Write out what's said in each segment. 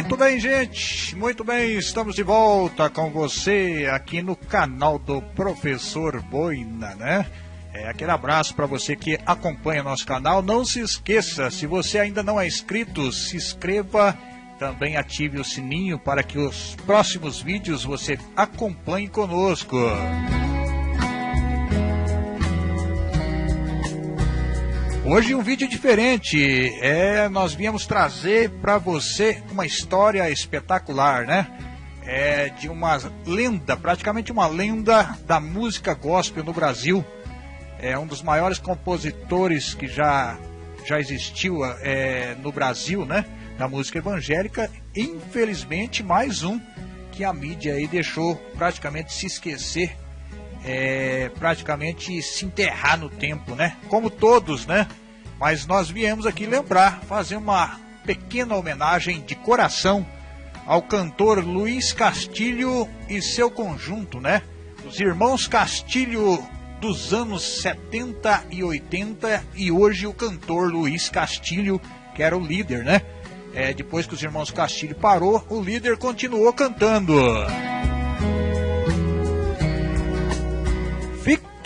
Muito bem, gente. Muito bem, estamos de volta com você aqui no canal do Professor Boina, né? É, aquele abraço para você que acompanha nosso canal. Não se esqueça, se você ainda não é inscrito, se inscreva. Também ative o sininho para que os próximos vídeos você acompanhe conosco. Hoje um vídeo diferente. É, nós viemos trazer para você uma história espetacular, né? É de uma lenda, praticamente uma lenda da música gospel no Brasil. É um dos maiores compositores que já já existiu é, no Brasil, né? Da música evangélica. Infelizmente, mais um que a mídia aí deixou praticamente se esquecer é, praticamente se enterrar no tempo, né? Como todos, né? Mas nós viemos aqui lembrar, fazer uma pequena homenagem de coração ao cantor Luiz Castilho e seu conjunto, né? Os irmãos Castilho dos anos 70 e 80 e hoje o cantor Luiz Castilho, que era o líder, né? É, depois que os irmãos Castilho parou, o líder continuou cantando.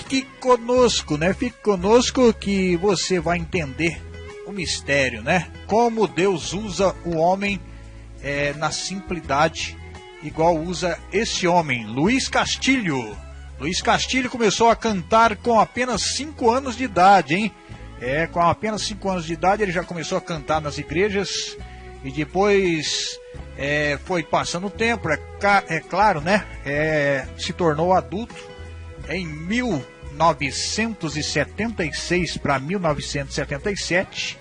Fique conosco, né? Fique conosco que você vai entender o mistério, né? Como Deus usa o homem é, na simplicidade, igual usa esse homem, Luiz Castilho. Luiz Castilho começou a cantar com apenas 5 anos de idade, hein? É, com apenas 5 anos de idade ele já começou a cantar nas igrejas e depois é, foi passando o tempo, é, é claro, né? É, se tornou adulto em mil 1976 para 1977,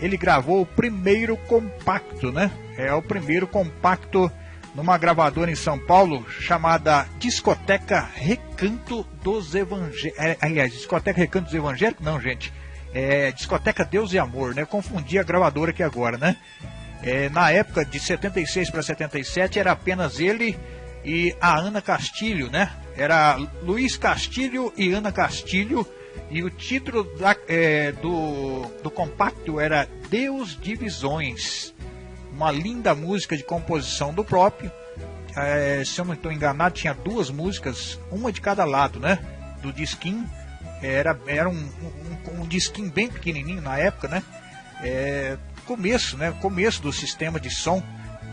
ele gravou o primeiro compacto, né? É o primeiro compacto numa gravadora em São Paulo chamada Discoteca Recanto dos Evangélicos. É, aliás, Discoteca Recanto dos Evangélicos? Não, gente. É Discoteca Deus e Amor, né? Confundi a gravadora aqui agora, né? É, na época de 76 para 77 era apenas ele e a Ana Castilho, né? Era Luiz Castilho e Ana Castilho. E o título da, é, do, do compacto era Deus Divisões. Uma linda música de composição do próprio. É, se eu não estou enganado, tinha duas músicas, uma de cada lado, né? Do disquinho. Era, era um, um, um disquinho bem pequenininho na época, né? É, começo, né? Começo do sistema de som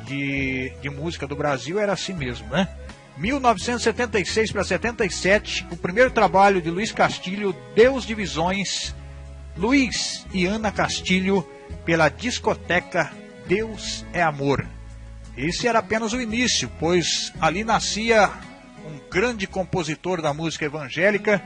de, de música do Brasil era assim mesmo, né? 1976 para 77, o primeiro trabalho de Luiz Castilho, Deus Divisões, Luiz e Ana Castilho, pela discoteca Deus é Amor. Esse era apenas o início, pois ali nascia um grande compositor da música evangélica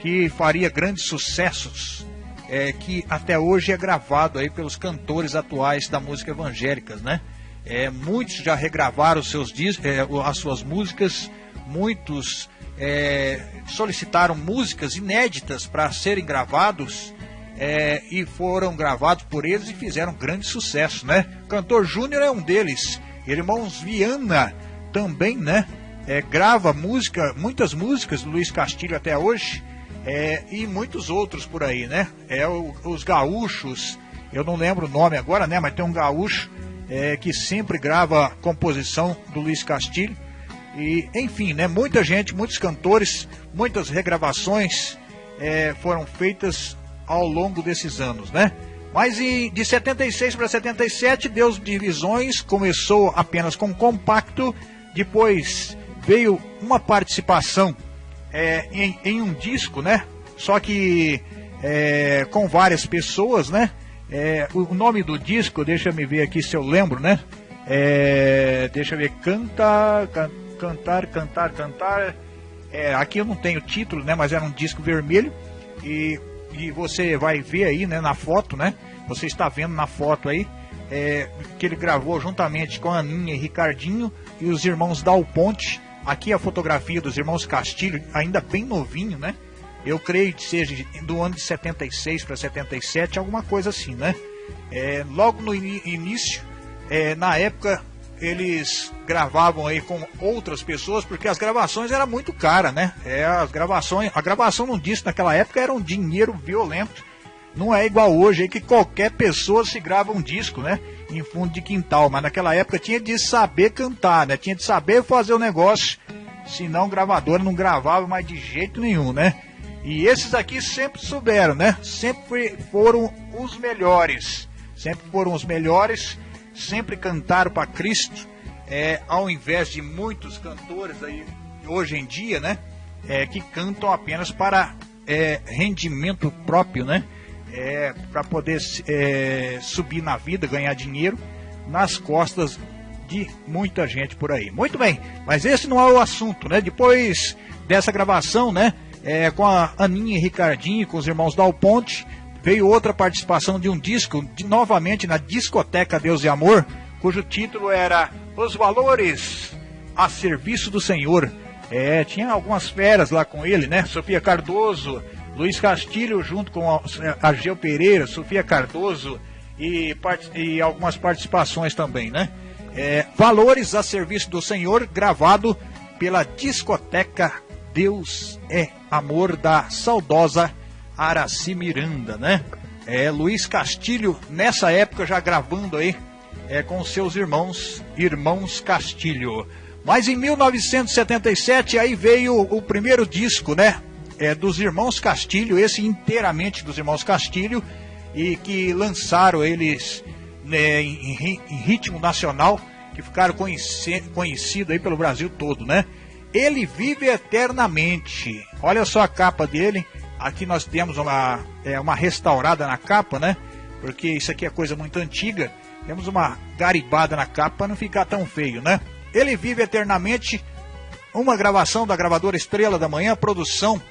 que faria grandes sucessos, é, que até hoje é gravado aí pelos cantores atuais da música evangélica, né? É, muitos já regravaram seus é, as suas músicas, muitos é, solicitaram músicas inéditas para serem gravados é, e foram gravados por eles e fizeram grande sucesso, né? Cantor Júnior é um deles, irmãos Viana também, né? É, grava música, muitas músicas Luiz Castilho até hoje é, e muitos outros por aí, né? É o, os gaúchos, eu não lembro o nome agora, né? Mas tem um gaúcho é, que sempre grava composição do Luiz Castilho. E, enfim, né, muita gente, muitos cantores, muitas regravações é, foram feitas ao longo desses anos, né? Mas em, de 76 para 77, Deus Divisões começou apenas com compacto, depois veio uma participação é, em, em, um disco, né? Só que é, com várias pessoas, né? É, o nome do disco, deixa me ver aqui se eu lembro, né? É, deixa eu ver, canta, can, cantar, cantar, cantar. É, aqui eu não tenho título, né? Mas era um disco vermelho e, e você vai ver aí, né? Na foto, né? Você está vendo na foto aí é, que ele gravou juntamente com a Aninha e Ricardinho e os irmãos Dal Ponte. Aqui a fotografia dos irmãos Castilho, ainda bem novinho, né? Eu creio que seja do ano de 76 para 77, alguma coisa assim, né? É, logo no in início, é, na época, eles gravavam aí com outras pessoas, porque as gravações eram muito caras, né? É, as gravações, a gravação num disco naquela época era um dinheiro violento. Não é igual hoje aí que qualquer pessoa se grava um disco, né? em fundo de quintal, mas naquela época tinha de saber cantar, né? Tinha de saber fazer o negócio, senão gravadora não gravava mais de jeito nenhum, né? E esses aqui sempre souberam, né? Sempre foram os melhores, sempre foram os melhores, sempre cantaram para Cristo, é, ao invés de muitos cantores aí hoje em dia, né? É, que cantam apenas para é, rendimento próprio, né? é, para poder é, subir na vida, ganhar dinheiro nas costas de muita gente por aí. Muito bem, mas esse não é o assunto, né? Depois dessa gravação, né? É, com a Aninha e Ricardinho, com os irmãos Dal Ponte, veio outra participação de um disco, de, novamente na discoteca Deus e Amor, cujo título era Os Valores a Serviço do Senhor. É, tinha algumas feras lá com ele, né? Sofia Cardoso, Luiz Castilho, junto com Argel Pereira, Sofia Cardoso e, e algumas participações também, né? É, Valores a Serviço do Senhor, gravado pela discoteca Deus é Amor da saudosa Araci Miranda, né? É, Luiz Castilho, nessa época já gravando aí é, com seus irmãos, irmãos Castilho. Mas em 1977 aí veio o primeiro disco, né? é, dos irmãos Castilho, esse inteiramente dos irmãos Castilho, e que lançaram eles né, em, em, ritmo nacional, que ficaram conheci, conhecidos aí pelo Brasil todo, né? Ele vive eternamente. Olha só a capa dele. Aqui nós temos uma, é, uma restaurada na capa, né? Porque isso aqui é coisa muito antiga. Temos uma garibada na capa para não ficar tão feio, né? Ele vive eternamente. Uma gravação da gravadora Estrela da Manhã, produção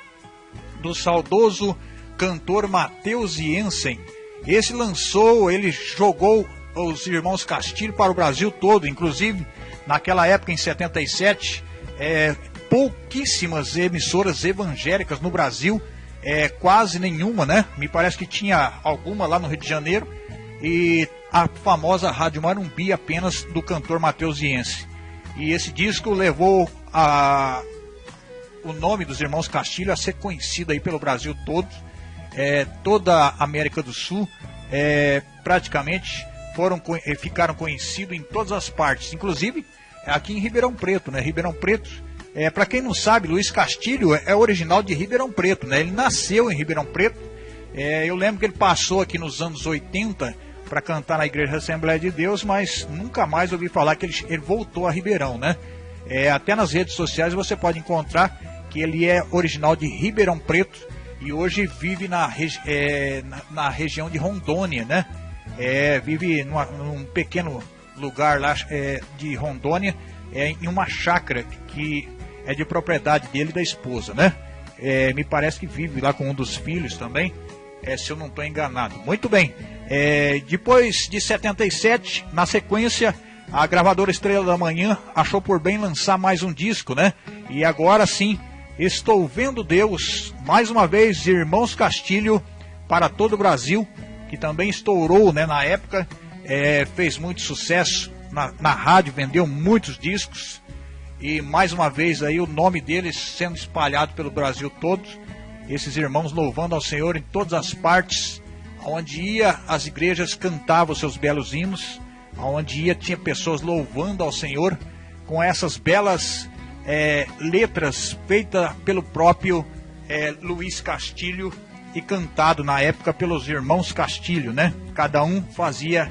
do saudoso cantor Matheus Jensen. Esse lançou, ele jogou os irmãos Castilho para o Brasil todo, inclusive naquela época, em 77, é, pouquíssimas emissoras evangélicas no Brasil, é, quase nenhuma, né? Me parece que tinha alguma lá no Rio de Janeiro, e a famosa Rádio Marumbi apenas do cantor Matheus Jensen. E esse disco levou a, o nome dos irmãos Castilho a ser conhecido aí pelo Brasil todo, é, toda a América do Sul, é, praticamente foram é, ficaram conhecidos em todas as partes, inclusive aqui em Ribeirão Preto, né? Ribeirão Preto, é, para quem não sabe, Luiz Castilho é, original de Ribeirão Preto, né? Ele nasceu em Ribeirão Preto. É, eu lembro que ele passou aqui nos anos 80 para cantar na Igreja Assembleia de Deus, mas nunca mais ouvi falar que ele, ele voltou a Ribeirão, né? É, até nas redes sociais você pode encontrar que ele é original de Ribeirão Preto e hoje vive na, é, na, na, região de Rondônia, né? É, vive numa, num pequeno lugar lá é, de Rondônia, é, em uma chácara que é de propriedade dele e da esposa, né? É, me parece que vive lá com um dos filhos também, é, se eu não estou enganado. Muito bem, é, depois de 77, na sequência, a gravadora Estrela da Manhã achou por bem lançar mais um disco, né? E agora sim, Estou vendo Deus, mais uma vez, Irmãos Castilho, para todo o Brasil, que também estourou né, na época, é, fez muito sucesso na, na rádio, vendeu muitos discos, e mais uma vez aí o nome deles sendo espalhado pelo Brasil todo, esses irmãos louvando ao Senhor em todas as partes, onde ia as igrejas cantavam seus belos hinos, onde ia tinha pessoas louvando ao Senhor com essas belas é, letras feitas pelo próprio é, Luiz Castilho e cantado na época pelos irmãos Castilho, né? Cada um fazia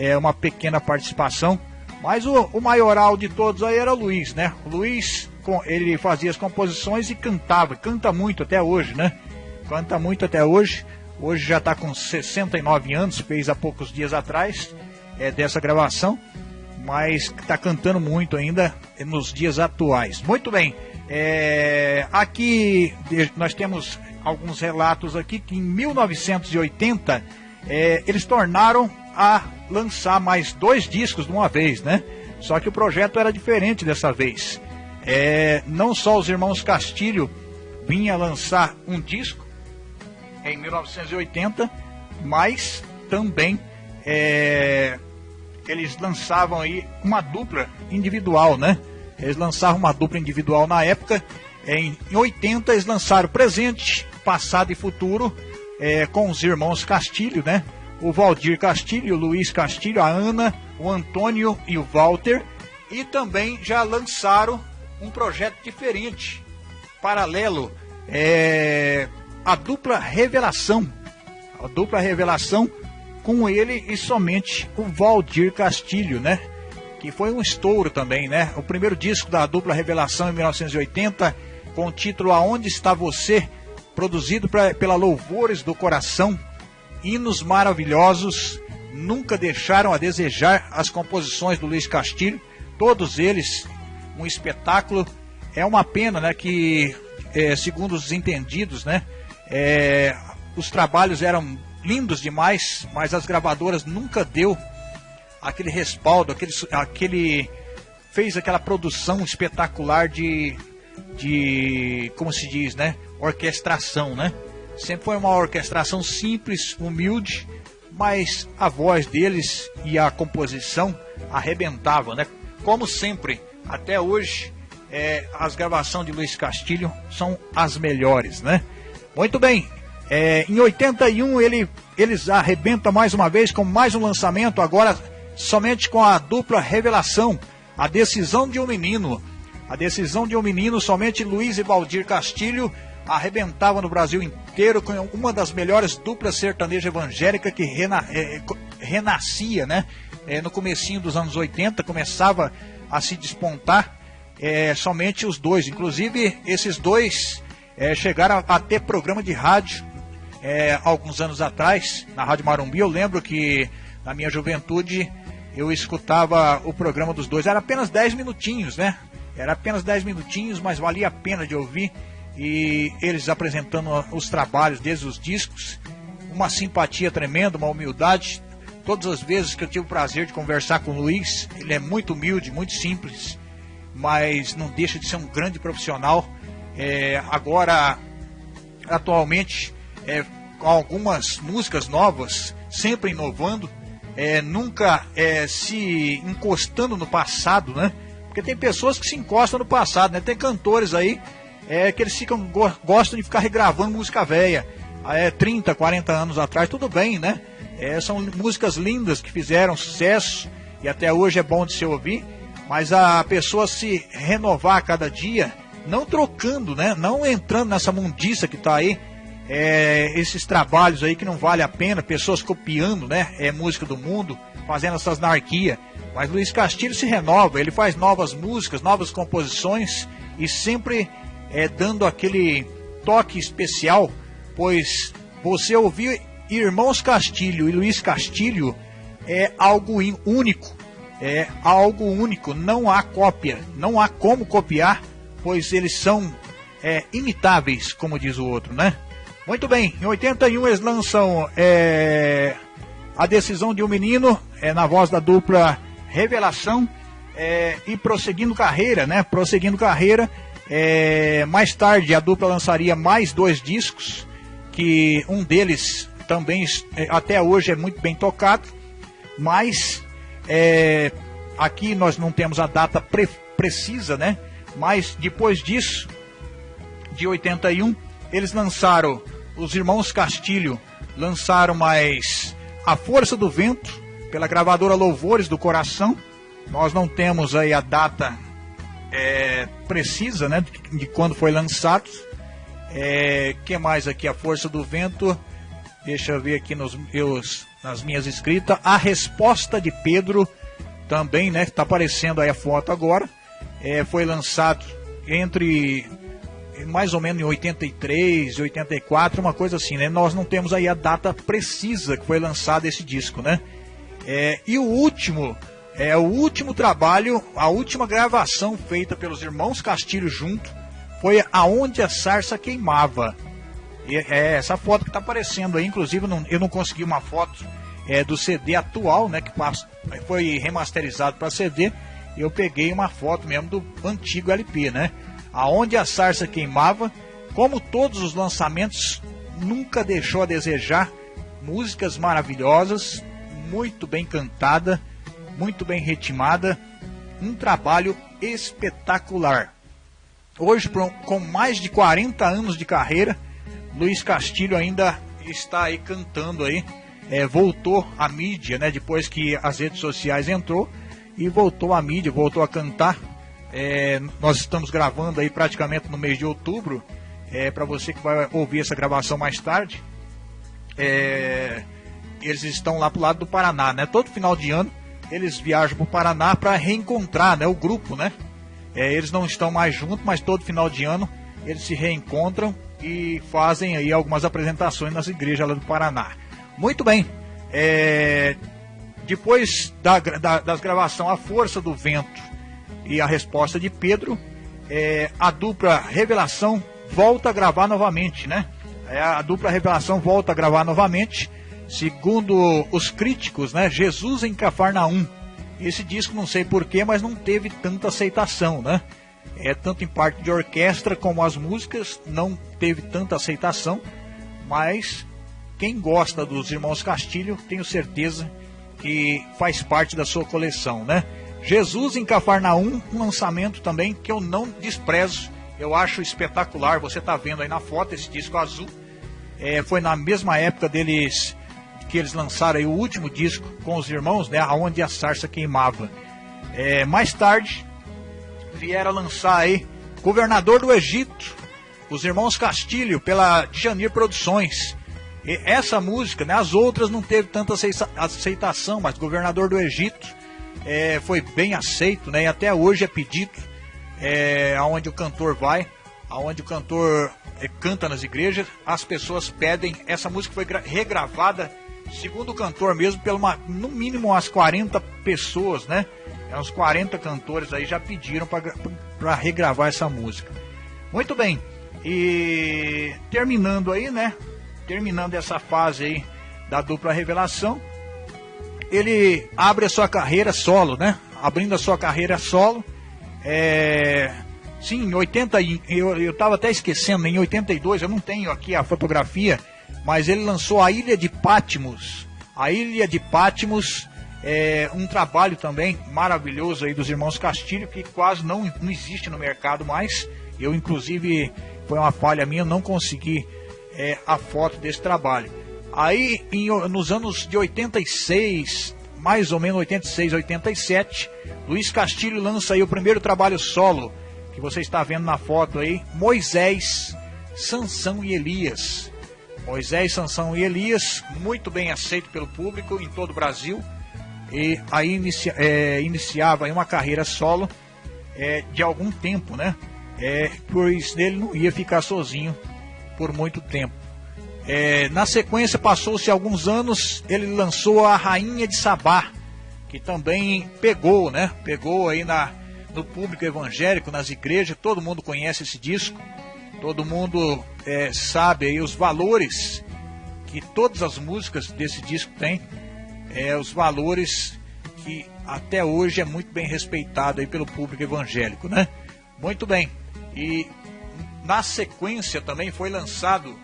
é, uma pequena participação, mas o, o maioral de todos aí era o Luiz, né? O Luiz, ele fazia as composições e cantava, canta muito até hoje, né? Canta muito até hoje. Hoje já está com 69 anos, fez há poucos dias atrás é, dessa gravação mas está cantando muito ainda nos dias atuais. Muito bem, é, aqui nós temos alguns relatos aqui que em 1980 é, eles tornaram a lançar mais dois discos de uma vez, né? Só que o projeto era diferente dessa vez. É, não só os irmãos Castilho vinha lançar um disco em 1980, mas também é, eles lançavam aí uma dupla individual, né? Eles lançavam uma dupla individual na época. Em 80 eles lançaram Presente, Passado e Futuro é, com os irmãos Castilho, né? O Valdir Castilho, o Luiz Castilho, a Ana, o Antônio e o Walter. E também já lançaram um projeto diferente, paralelo, é, a dupla revelação. A dupla revelação com ele e somente o Valdir Castilho, né? Que foi um estouro também, né? O primeiro disco da dupla revelação em 1980, com o título Aonde Está Você, produzido pra, pela Louvores do Coração, hinos maravilhosos, nunca deixaram a desejar as composições do Luiz Castilho, todos eles um espetáculo. É uma pena, né, que é, segundo os entendidos, né, é, os trabalhos eram lindos demais, mas as gravadoras nunca deu aquele respaldo, aquele, aquele fez aquela produção espetacular de, de como se diz, né, orquestração, né? Sempre foi uma orquestração simples, humilde, mas a voz deles e a composição arrebentavam, né? Como sempre, até hoje, é, as gravações de Luiz Castilho são as melhores, né? Muito bem, é, em 81 ele, eles arrebentam mais uma vez com mais um lançamento, agora somente com a dupla revelação, a decisão de um menino. A decisão de um menino, somente Luiz e Valdir Castilho arrebentava no Brasil inteiro com uma das melhores duplas sertaneja evangélica que rena, é, renascia, né? É, no comecinho dos anos 80, começava a se despontar é, somente os dois. Inclusive, esses dois chegaram a, ter programa de rádio alguns anos atrás, na Rádio Marumbi. Eu lembro que na minha juventude eu escutava o programa dos dois. Era apenas 10 minutinhos, né? Era apenas 10 minutinhos, mas valia a pena de ouvir. E eles apresentando os trabalhos desde os discos. Uma simpatia tremenda, uma humildade. Todas as vezes que eu tive o prazer de conversar com o Luiz, ele é muito humilde, muito simples mas não deixa de ser um grande profissional. É, agora, atualmente, é, com algumas músicas novas, sempre inovando, é, nunca é, se encostando no passado, né? Porque tem pessoas que se encostam no passado, né? Tem cantores aí é, que eles ficam gostam de ficar regravando música velha, é, 30, 40 anos atrás, tudo bem, né? É, são músicas lindas que fizeram sucesso e até hoje é bom de se ouvir mas a pessoa se renovar a cada dia, não trocando, né? Não entrando nessa mundiça que está aí, é, esses trabalhos aí que não vale a pena, pessoas copiando, né? É música do mundo, fazendo essas anarquia. Mas Luiz Castilho se renova, ele faz novas músicas, novas composições e sempre é, dando aquele toque especial, pois você ouvir Irmãos Castilho e Luiz Castilho é algo único é algo único, não há cópia, não há como copiar, pois eles são é, imitáveis, como diz o outro, né? Muito bem, em 81 eles lançam é, A Decisão de um Menino, é, na voz da dupla Revelação, é, e prosseguindo carreira, né? Prosseguindo carreira, é, mais tarde a dupla lançaria mais dois discos, que um deles também é, até hoje é muito bem tocado, mas é, aqui nós não temos a data pre precisa, né? Mas depois disso, de 81, eles lançaram, os irmãos Castilho lançaram mais A Força do Vento, pela gravadora Louvores do Coração. Nós não temos aí a data é, precisa, né? De, quando foi lançado. É, que mais aqui? A Força do Vento. Deixa eu ver aqui nos meus nas minhas escritas. A resposta de Pedro também, né? Está aparecendo aí a foto agora. É, foi lançado entre mais ou menos em 83, 84, uma coisa assim, né? Nós não temos aí a data precisa que foi lançado esse disco, né? É, e o último, é o último trabalho, a última gravação feita pelos irmãos Castilho junto foi Aonde a Sarça Queimava. E é essa foto que está aparecendo aí, inclusive não, eu não consegui uma foto é, do CD atual, né, que foi remasterizado para CD. Eu peguei uma foto mesmo do antigo LP, né? Aonde a sarça queimava, como todos os lançamentos, nunca deixou a desejar. Músicas maravilhosas, muito bem cantada, muito bem ritmada, um trabalho espetacular. Hoje, com mais de 40 anos de carreira, Luiz Castilho ainda está aí cantando aí é, voltou à mídia, né? Depois que as redes sociais entrou e voltou à mídia, voltou a cantar. É, nós estamos gravando aí praticamente no mês de outubro. É, para você que vai ouvir essa gravação mais tarde, é, eles estão lá pro lado do Paraná, né? Todo final de ano eles viajam para o Paraná para reencontrar, né? O grupo, né? É, eles não estão mais juntos, mas todo final de ano eles se reencontram e fazem aí algumas apresentações nas igrejas lá do Paraná. Muito bem. É, depois da, da, das gravações A Força do Vento e a resposta de Pedro, é, a dupla Revelação volta a gravar novamente, né? É, a dupla Revelação volta a gravar novamente, segundo os críticos, né? Jesus em Cafarnaum. Esse disco não sei porquê, mas não teve tanta aceitação, né? É tanto em parte de orquestra como as músicas não teve tanta aceitação, mas quem gosta dos Irmãos Castilho, tenho certeza que faz parte da sua coleção, né? Jesus em Cafarnaum, um lançamento também que eu não desprezo, eu acho espetacular. Você está vendo aí na foto esse disco azul. É, foi na mesma época deles que eles lançaram o último disco com os irmãos, né? Aonde a sarça queimava. É, mais tarde vieram lançar aí Governador do Egito, os irmãos Castilho pela Janir Produções. E essa música, né, as outras não teve tanta aceitação, mas Governador do Egito é, foi bem aceito, né, e até hoje é pedido é, aonde o cantor vai, aonde o cantor é, canta nas igrejas, as pessoas pedem. Essa música foi regravada, segundo o cantor mesmo, pelo no mínimo umas 40 pessoas, né? É, uns 40 cantores aí já pediram para regravar essa música. Muito bem. E terminando aí, né? terminando essa fase aí da dupla revelação, ele abre a sua carreira solo, né? Abrindo a sua carreira solo. É, sim, em 80, eu, eu tava até esquecendo, em 82, eu não tenho aqui a fotografia, mas ele lançou a Ilha de Patmos. A Ilha de Patmos é um trabalho também maravilhoso aí dos irmãos Castilho, que quase não, não existe no mercado mais. Eu, inclusive, foi uma falha minha, não consegui é, a foto desse trabalho. Aí, em, nos anos de 86, mais ou menos 86, 87, Luiz Castilho lança aí o primeiro trabalho solo, que você está vendo na foto aí, Moisés, Sansão e Elias. Moisés, Sansão e Elias, muito bem aceito pelo público em todo o Brasil. E aí inicia, é, iniciava uma carreira solo é, de algum tempo, né? É, pois ele não ia ficar sozinho por muito tempo. É, na sequência, passou-se alguns anos, ele lançou a Rainha de Sabá, que também pegou, né? Pegou aí na, no público evangélico, nas igrejas, todo mundo conhece esse disco, todo mundo é, sabe aí os valores que todas as músicas desse disco têm, é, os valores que até hoje é muito bem respeitado aí pelo público evangélico, né? Muito bem. E na sequência também foi lançado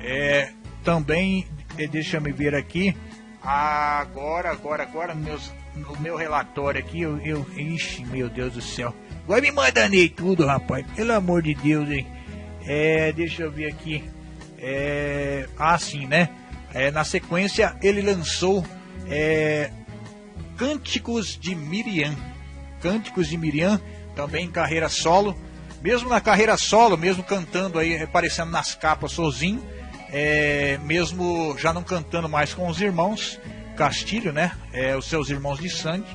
é, também, é, deixa me ver aqui, agora, agora, agora, meus, no meu relatório aqui, eu, eu, ixi, meu Deus do céu, vai me mandando aí tudo, rapaz, pelo amor de Deus, hein, é, deixa eu ver aqui, é, assim, né, é, na sequência ele lançou é, Cânticos de Miriam, Cânticos de Miriam, também em carreira solo, mesmo na carreira solo, mesmo cantando aí, aparecendo nas capas sozinho, é, mesmo já não cantando mais com os irmãos Castilho, né? É, os seus irmãos de sangue,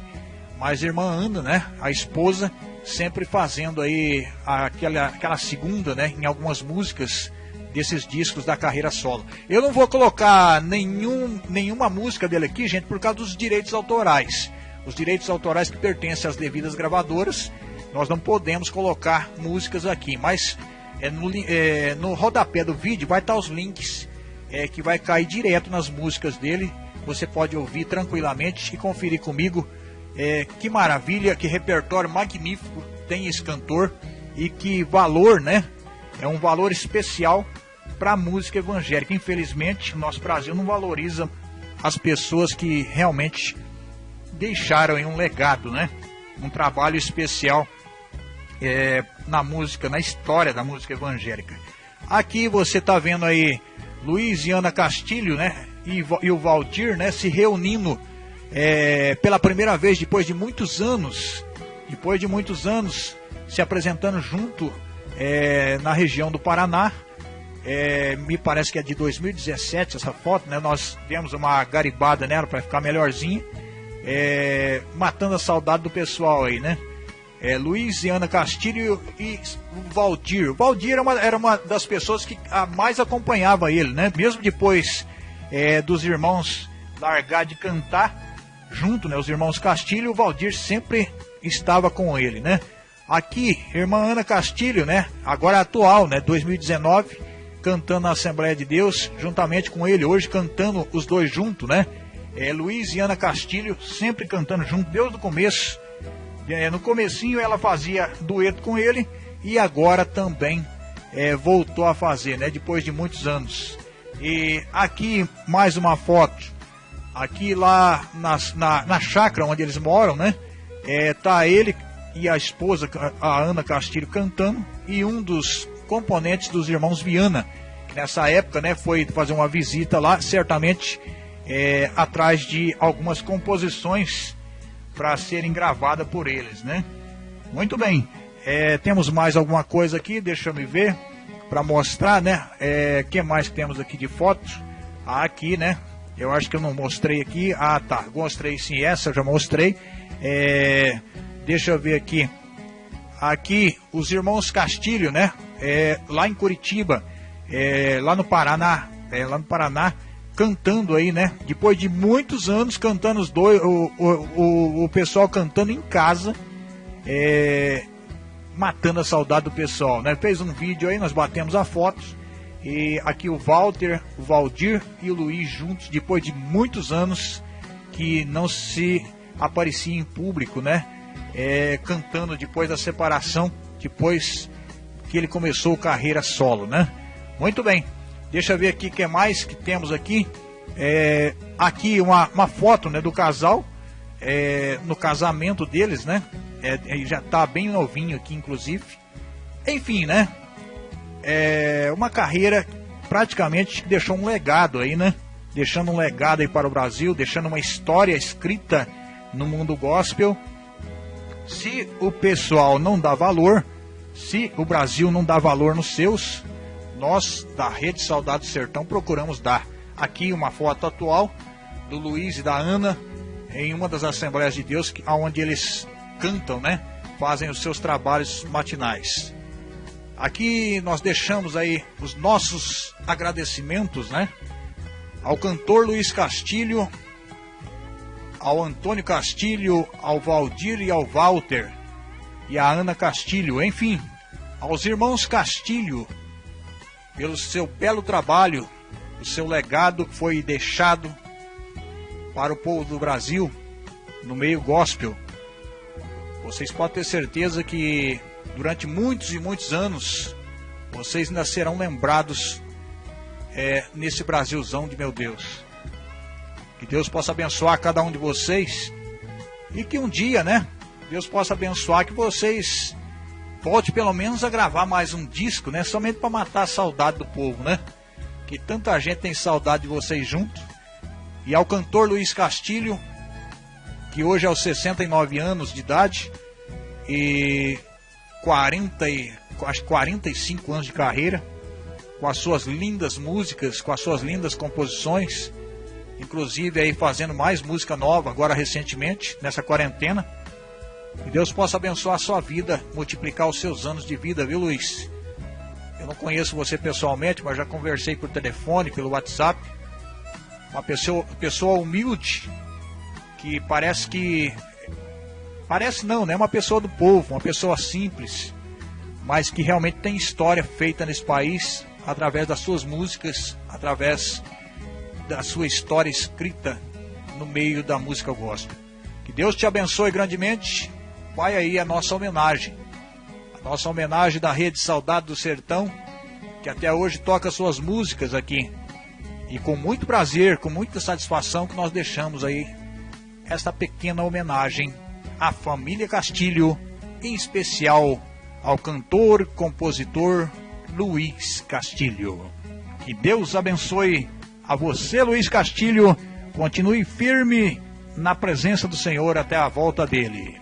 mas irmã Ana, né? A esposa, sempre fazendo aí aquela, aquela segunda, né? Em algumas músicas desses discos da carreira solo. Eu não vou colocar nenhum, nenhuma música dele aqui, gente, por causa dos direitos autorais. Os direitos autorais que pertencem às devidas gravadoras nós não podemos colocar músicas aqui, mas é, no, é, no rodapé do vídeo vai estar os links é, que vai cair direto nas músicas dele. Você pode ouvir tranquilamente e conferir comigo. É, que maravilha, que repertório magnífico tem esse cantor e que valor, né? É um valor especial para a música evangélica. Infelizmente, o nosso Brasil não valoriza as pessoas que realmente deixaram um legado, né? Um trabalho especial é, na música, na história da música evangélica. Aqui você está vendo aí Luiz e Ana Castilho, né? e, e o Valdir, né, se reunindo é, pela primeira vez depois de muitos anos, depois de muitos anos se apresentando junto é, na região do Paraná. É, me parece que é de 2017 essa foto, né? Nós demos uma garibada nela para ficar melhorzinha, é, matando a saudade do pessoal aí, né? É, Luiz e Ana Castilho e Valdir. O Valdir era uma, era uma das pessoas que mais acompanhava ele, né? Mesmo depois é, dos irmãos largar de cantar junto, né? Os irmãos Castilho, o Valdir sempre estava com ele, né? Aqui, irmã Ana Castilho, né? Agora atual, né? 2019, cantando na Assembleia de Deus, juntamente com ele, hoje cantando os dois juntos, né? É, Luiz e Ana Castilho, sempre cantando junto, desde o começo. É, no comecinho ela fazia dueto com ele e agora também é, voltou a fazer, né? Depois de muitos anos. E aqui mais uma foto. Aqui lá na, na, na chácara onde eles moram, né? É, tá ele e a esposa, a Ana Castilho, cantando, e um dos componentes dos irmãos Viana, que nessa época né, foi fazer uma visita lá, certamente é, atrás de algumas composições para serem gravadas por eles. Né? Muito bem, é, temos mais alguma coisa aqui, deixa eu me ver, para mostrar, né? É, que mais temos aqui de fotos? Ah, aqui, né? Eu acho que eu não mostrei aqui. Ah, tá. Mostrei sim, essa eu já mostrei. É, Deixa eu ver aqui. Aqui, os irmãos Castilho, né? É, lá em Curitiba, é, lá no Paraná, é, lá no Paraná, cantando aí, né? Depois de muitos anos cantando os dois, o, o, o, o pessoal cantando em casa, é, matando a saudade do pessoal, né? Fez um vídeo aí, nós batemos a foto. E aqui o Walter, o Valdir e o Luiz juntos, depois de muitos anos que não se aparecia em público, né? é, cantando depois da separação, depois que ele começou carreira solo, né? Muito bem. Deixa eu ver aqui o que mais que temos aqui. É, aqui uma, uma foto né, do casal é, no casamento deles, né? É, ele já está bem novinho aqui, inclusive. Enfim, né? É uma carreira praticamente que deixou um legado aí, né? Deixando um legado aí para o Brasil, deixando uma história escrita no mundo gospel se o pessoal não dá valor, se o Brasil não dá valor nos seus, nós da Rede Saudade Sertão procuramos dar. Aqui uma foto atual do Luiz e da Ana em uma das Assembleias de Deus, onde eles cantam, né? Fazem os seus trabalhos matinais. Aqui nós deixamos aí os nossos agradecimentos, né? Ao cantor Luiz Castilho, ao Antônio Castilho, ao Valdir e ao Walter, e a Ana Castilho, enfim, aos irmãos Castilho, pelo seu belo trabalho, o seu legado foi deixado para o povo do Brasil no meio gospel. Vocês podem ter certeza que durante muitos e muitos anos vocês ainda serão lembrados é, nesse Brasilzão de meu Deus. Que Deus possa abençoar cada um de vocês e que um dia, né, Deus possa abençoar que vocês volte pelo menos a gravar mais um disco, né, somente para matar a saudade do povo, né? Que tanta gente tem saudade de vocês juntos. E ao cantor Luiz Castilho, que hoje é aos 69 anos de idade e 40 e acho 45 anos de carreira, com as suas lindas músicas, com as suas lindas composições inclusive aí fazendo mais música nova agora recentemente, nessa quarentena. Que Deus possa abençoar a sua vida, multiplicar os seus anos de vida, viu Luiz? Eu não conheço você pessoalmente, mas já conversei por telefone, pelo WhatsApp. Uma pessoa, pessoa humilde, que parece que. Parece não, né? Uma pessoa do povo, uma pessoa simples, mas que realmente tem história feita nesse país através das suas músicas, através da sua história escrita no meio da música gospel. Que Deus te abençoe grandemente. Vai aí a nossa homenagem. A nossa homenagem da Rede Saudade do Sertão, que até hoje toca suas músicas aqui. E com muito prazer, com muita satisfação que nós deixamos aí esta pequena homenagem à família Castilho, em especial ao cantor, compositor Luiz Castilho. Que Deus abençoe A você, Luiz Castilho, continue firme na presença do Senhor até a volta dele.